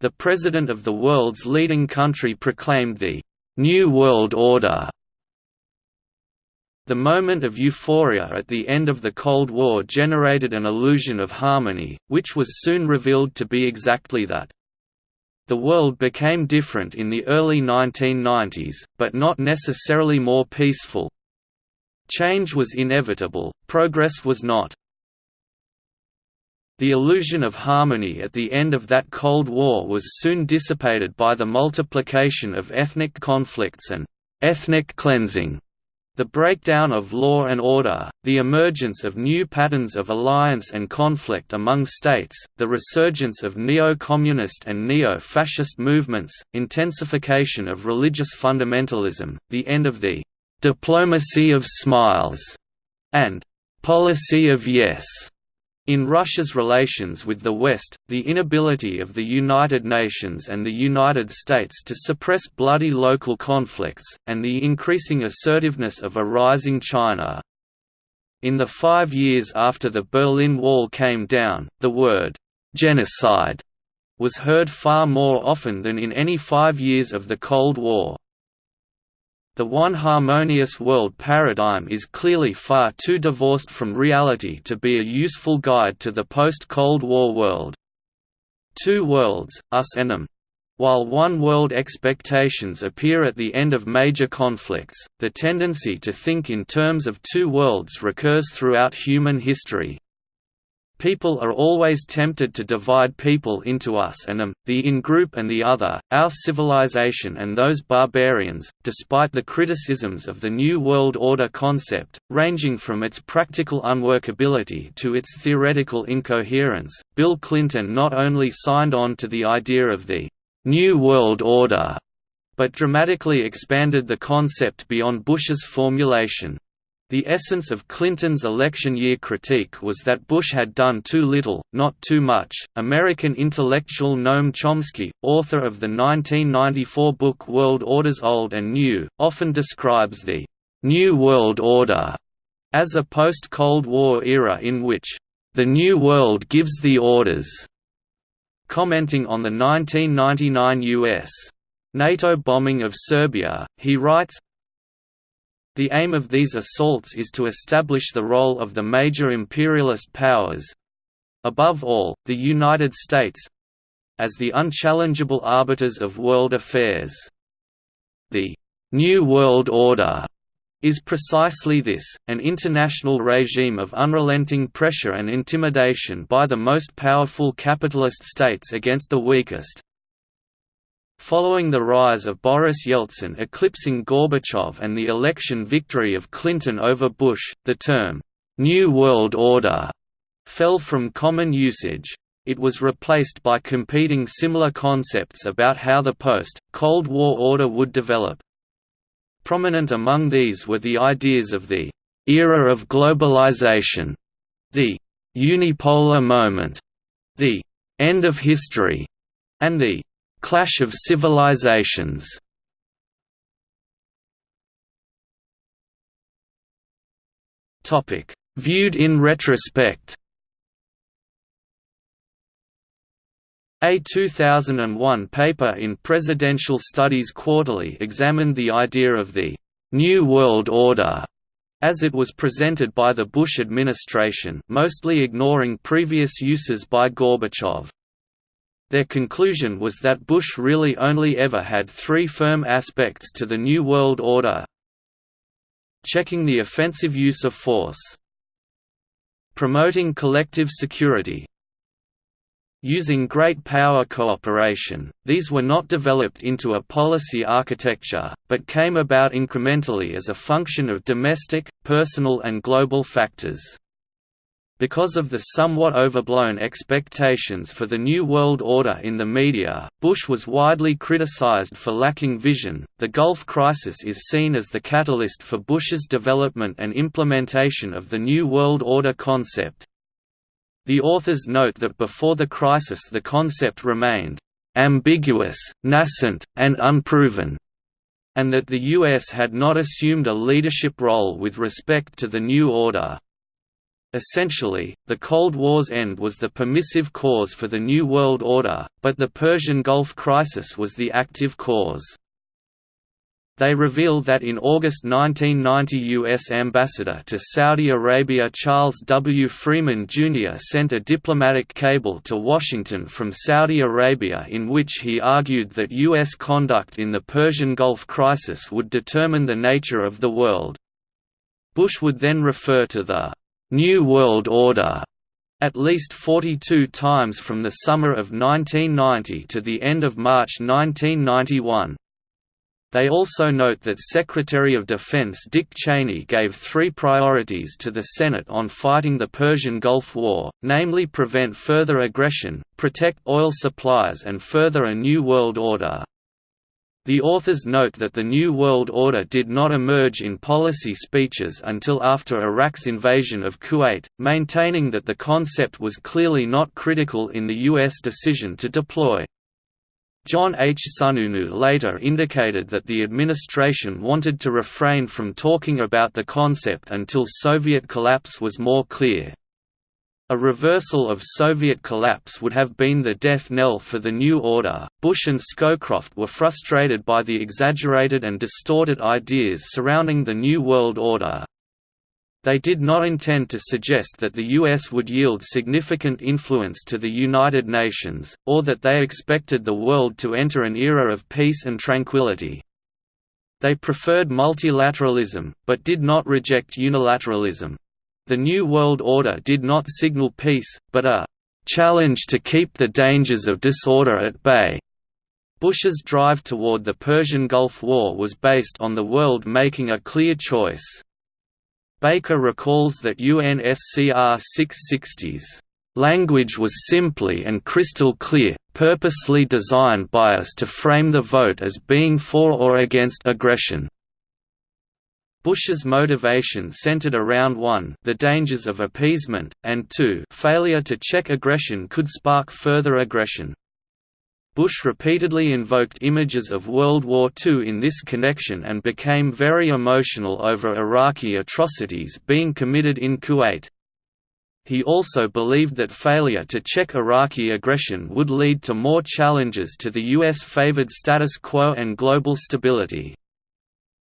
The President of the world's leading country proclaimed the «New World Order» The moment of euphoria at the end of the Cold War generated an illusion of harmony, which was soon revealed to be exactly that. The world became different in the early 1990s, but not necessarily more peaceful. Change was inevitable, progress was not. The illusion of harmony at the end of that Cold War was soon dissipated by the multiplication of ethnic conflicts and «ethnic cleansing» The breakdown of law and order, the emergence of new patterns of alliance and conflict among states, the resurgence of neo-communist and neo-fascist movements, intensification of religious fundamentalism, the end of the «diplomacy of smiles» and «policy of yes» In Russia's relations with the West, the inability of the United Nations and the United States to suppress bloody local conflicts, and the increasing assertiveness of a rising China. In the five years after the Berlin Wall came down, the word, "'genocide' was heard far more often than in any five years of the Cold War. The one harmonious world paradigm is clearly far too divorced from reality to be a useful guide to the post-Cold War world. Two worlds, us and them. While one-world expectations appear at the end of major conflicts, the tendency to think in terms of two worlds recurs throughout human history. People are always tempted to divide people into us and them, the in-group and the other, our civilization and those barbarians, despite the criticisms of the New World Order concept, ranging from its practical unworkability to its theoretical incoherence. Bill Clinton not only signed on to the idea of the New World Order, but dramatically expanded the concept beyond Bush's formulation. The essence of Clinton's election year critique was that Bush had done too little, not too much. American intellectual Noam Chomsky, author of the 1994 book World Orders Old and New, often describes the New World Order as a post-Cold War era in which the New World gives the orders. Commenting on the 1999 U.S. NATO bombing of Serbia, he writes, the aim of these assaults is to establish the role of the major imperialist powers—above all, the United States—as the unchallengeable arbiters of world affairs. The «New World Order» is precisely this, an international regime of unrelenting pressure and intimidation by the most powerful capitalist states against the weakest, Following the rise of Boris Yeltsin eclipsing Gorbachev and the election victory of Clinton over Bush, the term, "'New World Order' fell from common usage. It was replaced by competing similar concepts about how the post-Cold War order would develop. Prominent among these were the ideas of the «era of globalization», the «unipolar moment», the «end of history», and the Clash of Civilizations. Viewed in retrospect. A 2001 paper in Presidential Studies Quarterly examined the idea of the «New World Order» as it was presented by the Bush administration mostly ignoring previous uses by Gorbachev. Their conclusion was that Bush really only ever had three firm aspects to the New World Order. Checking the offensive use of force. Promoting collective security. Using great power cooperation, these were not developed into a policy architecture, but came about incrementally as a function of domestic, personal and global factors. Because of the somewhat overblown expectations for the New World Order in the media, Bush was widely criticized for lacking vision. The Gulf crisis is seen as the catalyst for Bush's development and implementation of the New World Order concept. The authors note that before the crisis the concept remained ambiguous, nascent, and unproven, and that the U.S. had not assumed a leadership role with respect to the new order. Essentially, the Cold War's end was the permissive cause for the New World Order, but the Persian Gulf crisis was the active cause. They reveal that in August 1990 U.S. Ambassador to Saudi Arabia Charles W. Freeman Jr. sent a diplomatic cable to Washington from Saudi Arabia in which he argued that U.S. conduct in the Persian Gulf crisis would determine the nature of the world. Bush would then refer to the New World Order at least 42 times from the summer of 1990 to the end of March 1991. They also note that Secretary of Defense Dick Cheney gave three priorities to the Senate on fighting the Persian Gulf War, namely prevent further aggression, protect oil supplies and further a new world order. The authors note that the New World Order did not emerge in policy speeches until after Iraq's invasion of Kuwait, maintaining that the concept was clearly not critical in the U.S. decision to deploy. John H. Sununu later indicated that the administration wanted to refrain from talking about the concept until Soviet collapse was more clear. A reversal of Soviet collapse would have been the death knell for the new order. Bush and Scowcroft were frustrated by the exaggerated and distorted ideas surrounding the New World Order. They did not intend to suggest that the U.S. would yield significant influence to the United Nations, or that they expected the world to enter an era of peace and tranquility. They preferred multilateralism, but did not reject unilateralism. The New World Order did not signal peace, but a challenge to keep the dangers of disorder at bay. Bush's drive toward the Persian Gulf War was based on the world making a clear choice. Baker recalls that UNSCR 660's language was simply and crystal clear, purposely designed by us to frame the vote as being for or against aggression. Bush's motivation centered around 1 the dangers of appeasement, and 2 failure to check aggression could spark further aggression. Bush repeatedly invoked images of World War II in this connection and became very emotional over Iraqi atrocities being committed in Kuwait. He also believed that failure to check Iraqi aggression would lead to more challenges to the U.S.-favored status quo and global stability.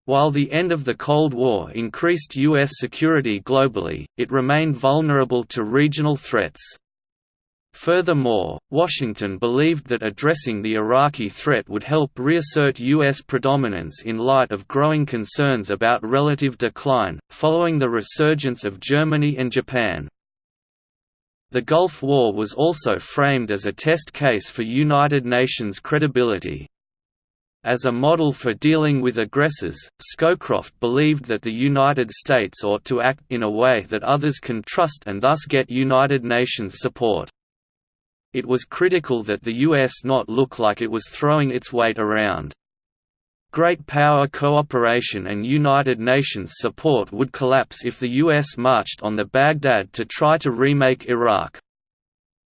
While the end of the Cold War increased U.S. security globally, it remained vulnerable to regional threats. Furthermore, Washington believed that addressing the Iraqi threat would help reassert U.S. predominance in light of growing concerns about relative decline, following the resurgence of Germany and Japan. The Gulf War was also framed as a test case for United Nations credibility. As a model for dealing with aggressors, Scowcroft believed that the United States ought to act in a way that others can trust and thus get United Nations support. It was critical that the U.S. not look like it was throwing its weight around. Great power cooperation and United Nations support would collapse if the U.S. marched on the Baghdad to try to remake Iraq.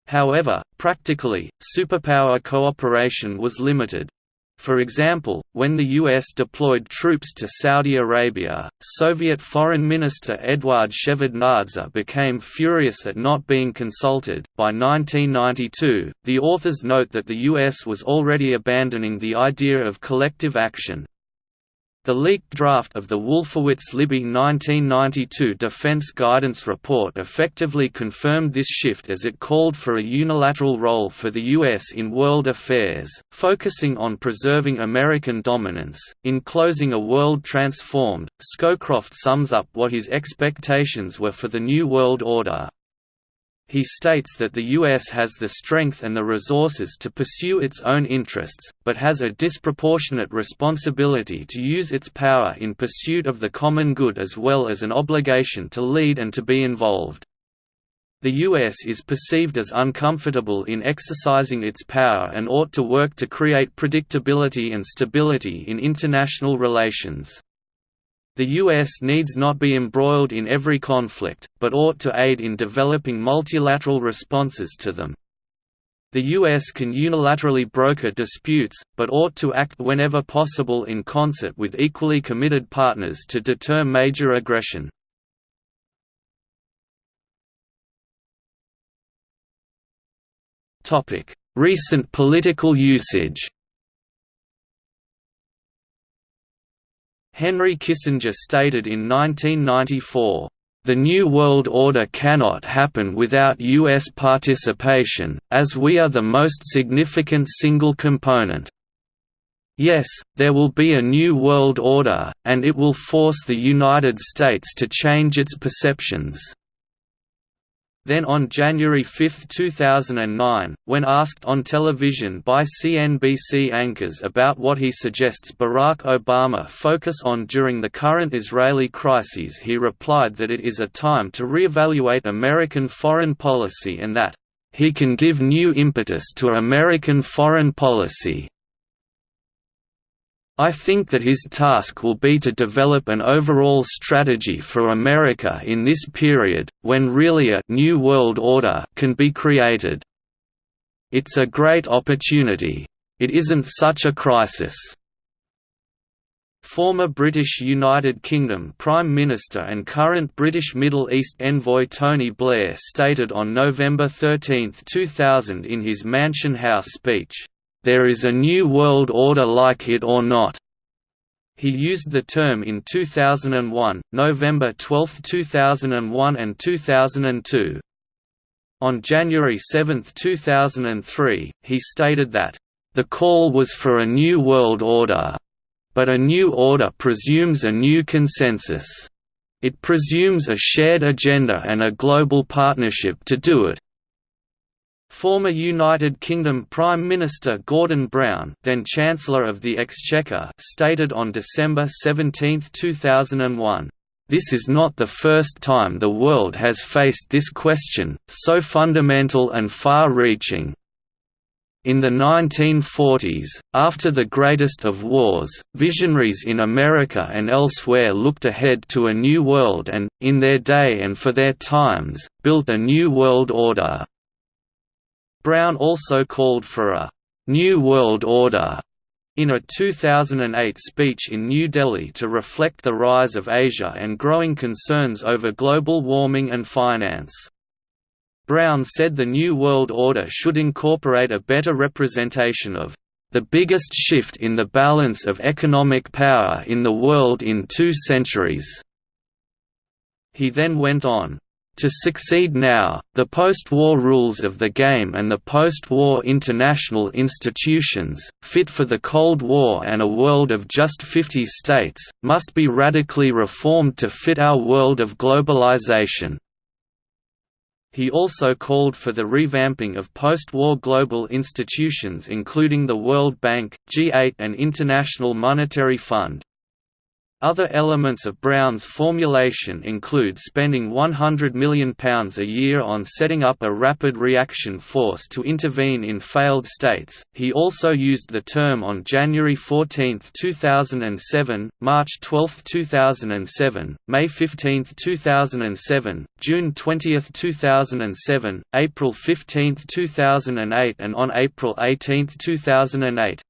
However, practically, superpower cooperation was limited. For example, when the U.S. deployed troops to Saudi Arabia, Soviet Foreign Minister Eduard Shevardnadze became furious at not being consulted. By 1992, the authors note that the U.S. was already abandoning the idea of collective action, the leaked draft of the Wolfowitz-Libby 1992 Defense Guidance Report effectively confirmed this shift as it called for a unilateral role for the U.S. in world affairs, focusing on preserving American dominance. In closing A World Transformed, Scowcroft sums up what his expectations were for the New World Order, he states that the U.S. has the strength and the resources to pursue its own interests, but has a disproportionate responsibility to use its power in pursuit of the common good as well as an obligation to lead and to be involved. The U.S. is perceived as uncomfortable in exercising its power and ought to work to create predictability and stability in international relations. The U.S. needs not be embroiled in every conflict, but ought to aid in developing multilateral responses to them. The U.S. can unilaterally broker disputes, but ought to act whenever possible in concert with equally committed partners to deter major aggression. Recent political usage Henry Kissinger stated in 1994, "...the New World Order cannot happen without U.S. participation, as we are the most significant single component." Yes, there will be a new world order, and it will force the United States to change its perceptions. Then on January 5, 2009, when asked on television by CNBC anchors about what he suggests Barack Obama focus on during the current Israeli crises he replied that it is a time to reevaluate American foreign policy and that, "...he can give new impetus to American foreign policy." I think that his task will be to develop an overall strategy for America in this period, when really a «new world order» can be created. It's a great opportunity. It isn't such a crisis. Former British United Kingdom Prime Minister and current British Middle East envoy Tony Blair stated on November 13, 2000 in his Mansion House speech, there is a new world order like it or not. He used the term in 2001, November 12, 2001 and 2002. On January 7, 2003, he stated that, "...the call was for a new world order. But a new order presumes a new consensus. It presumes a shared agenda and a global partnership to do it. Former United Kingdom Prime Minister Gordon Brown then Chancellor of the Exchequer stated on December 17, 2001, "...this is not the first time the world has faced this question, so fundamental and far-reaching, in the 1940s, after the greatest of wars, visionaries in America and elsewhere looked ahead to a new world and, in their day and for their times, built a new world order. Brown also called for a «New World Order» in a 2008 speech in New Delhi to reflect the rise of Asia and growing concerns over global warming and finance. Brown said the New World Order should incorporate a better representation of the biggest shift in the balance of economic power in the world in two centuries." He then went on, "...to succeed now, the post-war rules of the game and the post-war international institutions, fit for the Cold War and a world of just 50 states, must be radically reformed to fit our world of globalization." He also called for the revamping of post-war global institutions including the World Bank, G8 and International Monetary Fund. Other elements of Brown's formulation include spending £100 million a year on setting up a rapid reaction force to intervene in failed states. He also used the term on January 14, 2007, March 12, 2007, May 15, 2007, June 20, 2007, April 15, 2008, and on April 18, 2008.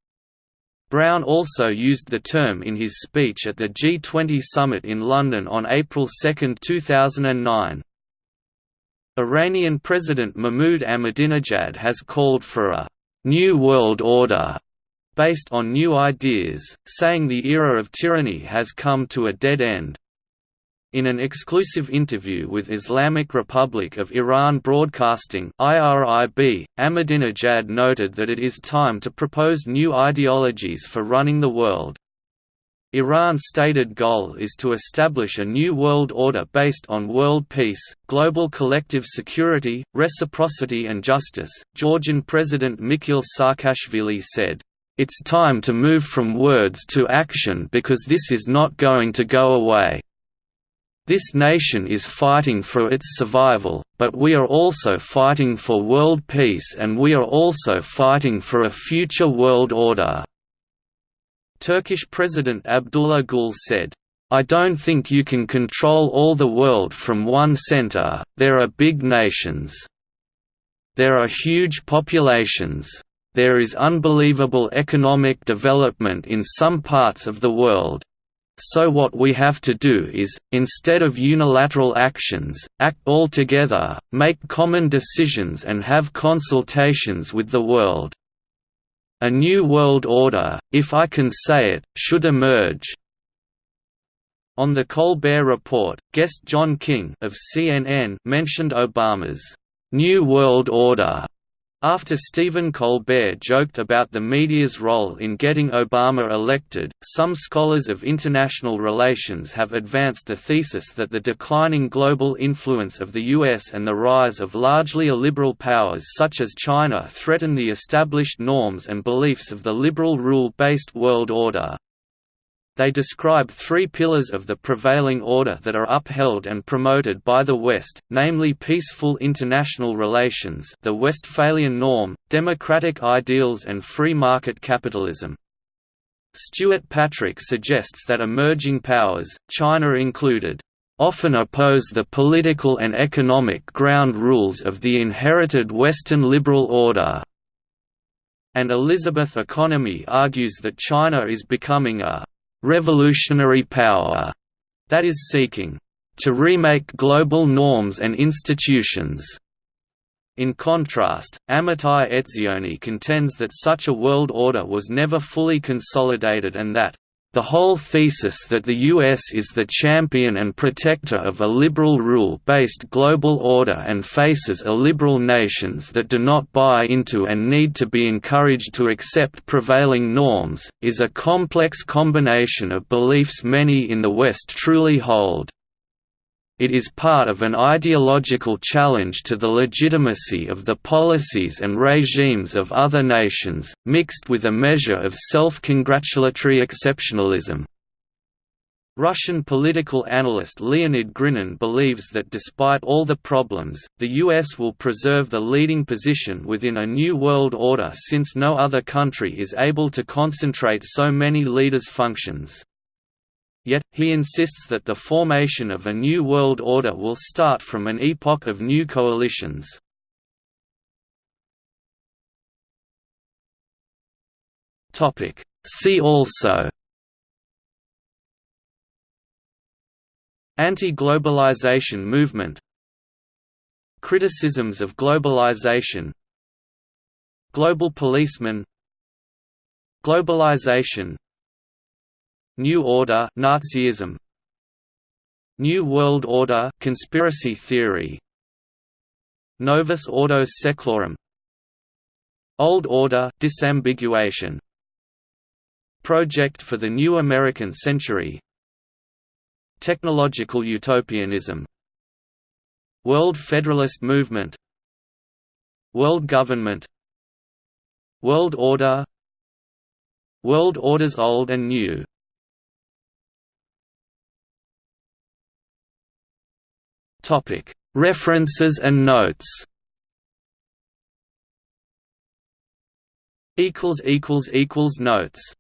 Brown also used the term in his speech at the G20 summit in London on April 2, 2009. Iranian President Mahmoud Ahmadinejad has called for a «new world order» based on new ideas, saying the era of tyranny has come to a dead end. In an exclusive interview with Islamic Republic of Iran Broadcasting IRIB, Ahmadinejad noted that it is time to propose new ideologies for running the world. Iran's stated goal is to establish a new world order based on world peace, global collective security, reciprocity and justice. Georgian President Mikhail Saakashvili said, "It's time to move from words to action because this is not going to go away." This nation is fighting for its survival, but we are also fighting for world peace and we are also fighting for a future world order." Turkish President Abdullah Gül said, I don't think you can control all the world from one center, there are big nations. There are huge populations. There is unbelievable economic development in some parts of the world. So what we have to do is, instead of unilateral actions, act all together, make common decisions and have consultations with the world. A new world order, if I can say it, should emerge. On the Colbert Report, guest John King of CNN mentioned Obama's New World Order after Stephen Colbert joked about the media's role in getting Obama elected, some scholars of international relations have advanced the thesis that the declining global influence of the US and the rise of largely illiberal powers such as China threaten the established norms and beliefs of the liberal rule-based world order. They describe three pillars of the prevailing order that are upheld and promoted by the West, namely peaceful international relations the Westphalian norm, democratic ideals and free market capitalism. Stuart Patrick suggests that emerging powers, China included, often oppose the political and economic ground rules of the inherited Western liberal order. And Elizabeth Economy argues that China is becoming a revolutionary power that is seeking to remake global norms and institutions. In contrast, Amitai Etzioni contends that such a world order was never fully consolidated and that the whole thesis that the US is the champion and protector of a liberal rule-based global order and faces illiberal nations that do not buy into and need to be encouraged to accept prevailing norms, is a complex combination of beliefs many in the West truly hold. It is part of an ideological challenge to the legitimacy of the policies and regimes of other nations, mixed with a measure of self-congratulatory exceptionalism. Russian political analyst Leonid Grinin believes that despite all the problems, the US will preserve the leading position within a new world order since no other country is able to concentrate so many leaders' functions. Yet, he insists that the formation of a new world order will start from an epoch of new coalitions. See also Anti-globalization movement Criticisms of globalization Global policeman Globalization New Order Nazism. New World Order conspiracy theory. Novus Ordo Seclorum. Old Order disambiguation. Project for the New American Century. Technological utopianism. World Federalist Movement. World Government. World Order. World Orders Old and New References and notes. Notes